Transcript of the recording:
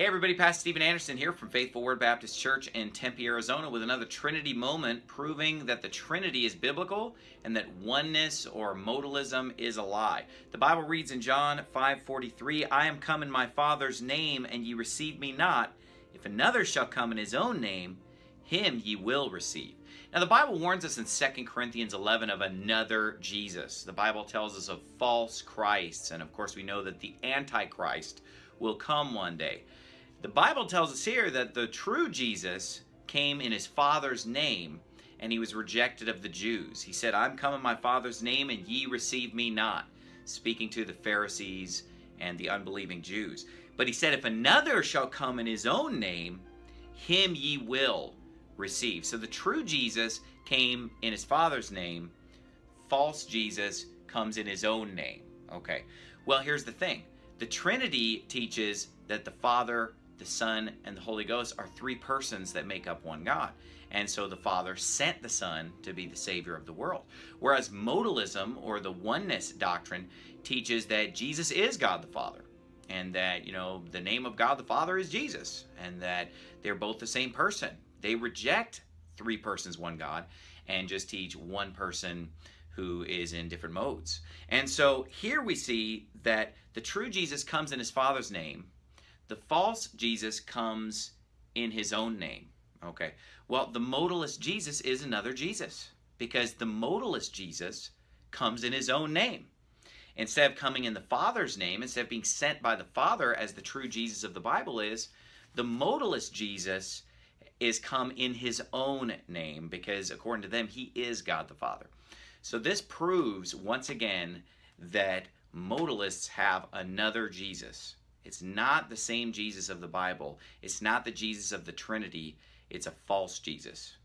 Hey everybody, Pastor Steven Anderson here from Faithful Word Baptist Church in Tempe, Arizona with another Trinity moment proving that the Trinity is biblical and that oneness or modalism is a lie. The Bible reads in John 5:43, I am come in my Father's name and ye receive me not. If another shall come in his own name, him ye will receive. Now the Bible warns us in 2 Corinthians 11 of another Jesus. The Bible tells us of false Christs and of course we know that the Antichrist will come one day. The Bible tells us here that the true Jesus came in his Father's name and he was rejected of the Jews. He said, I'm come in my Father's name and ye receive me not, speaking to the Pharisees and the unbelieving Jews. But he said, if another shall come in his own name, him ye will receive. So the true Jesus came in his Father's name. False Jesus comes in his own name. Okay. Well, here's the thing. The Trinity teaches that the Father, the Son, and the Holy Ghost are three persons that make up one God. And so the Father sent the Son to be the Savior of the world. Whereas modalism, or the oneness doctrine, teaches that Jesus is God the Father. And that, you know, the name of God the Father is Jesus. And that they're both the same person. They reject three persons, one God, and just teach one person who is in different modes. And so here we see that the true Jesus comes in his Father's name, the false Jesus comes in his own name. Okay. Well, the modalist Jesus is another Jesus because the modalist Jesus comes in his own name. Instead of coming in the Father's name, instead of being sent by the Father as the true Jesus of the Bible is, the modalist Jesus is come in his own name because according to them, he is God the Father. So this proves once again that modalists have another Jesus. It's not the same Jesus of the Bible. It's not the Jesus of the Trinity. It's a false Jesus.